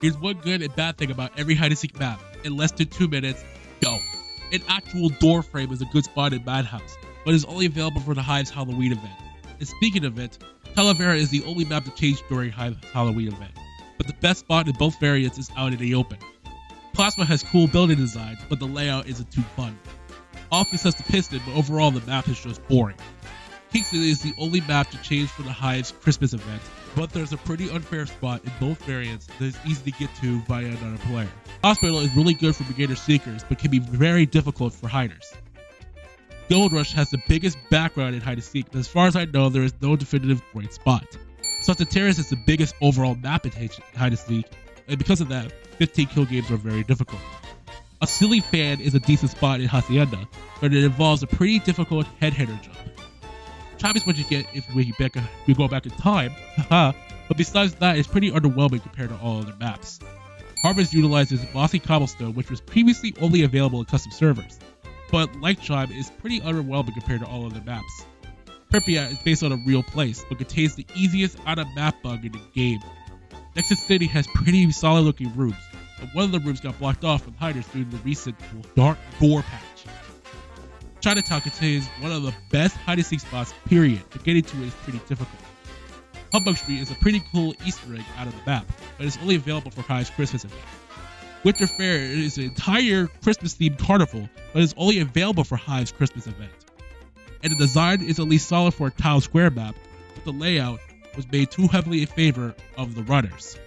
Here's one good and bad thing about every hide and seek map. In less than two minutes, go. An actual door frame is a good spot in Madhouse, but is only available for the Hive's Halloween event. And speaking of it, Talavera is the only map to change during Hive's Halloween event, but the best spot in both variants is out in the open. Plasma has cool building designs, but the layout isn't too fun. Office has the piston, but overall the map is just boring. Kingston is the only map to change for the Hive's Christmas event, but there's a pretty unfair spot in both variants that is easy to get to via another player. Hospital is really good for beginner seekers, but can be very difficult for hiders. Gold Rush has the biggest background in hide and seek, but as far as I know, there is no definitive great spot. Salted Terrace is the biggest overall map in hide and seek, and because of that, 15 kill games are very difficult. A silly fan is a decent spot in Hacienda, but it involves a pretty difficult head hitter jump. Is what you get if we, back, go back in time, uh-huh. but besides that, it's pretty underwhelming compared to all other maps. Harvest utilizes Mossy Cobblestone, which was previously only available in custom servers but like Chime is pretty underwhelming compared to all other maps. Pripyat is based on a real place, but contains the easiest out-of-map bug in the game. Nexus City has pretty solid looking rooms, but one of the rooms got blocked off from hiders due to the recent Dark Gore patch. Chinatown contains one of the best hide and seek spots, period, but getting to it is pretty difficult. Humbug Street is a pretty cool Easter egg out of the map, but it's only available for Hive's Christmas event. Winter Fair is an entire Christmas themed carnival, but is only available for Hive's Christmas event. And the design is at least solid for a tile square map, but the layout was made too heavily in favor of the runners.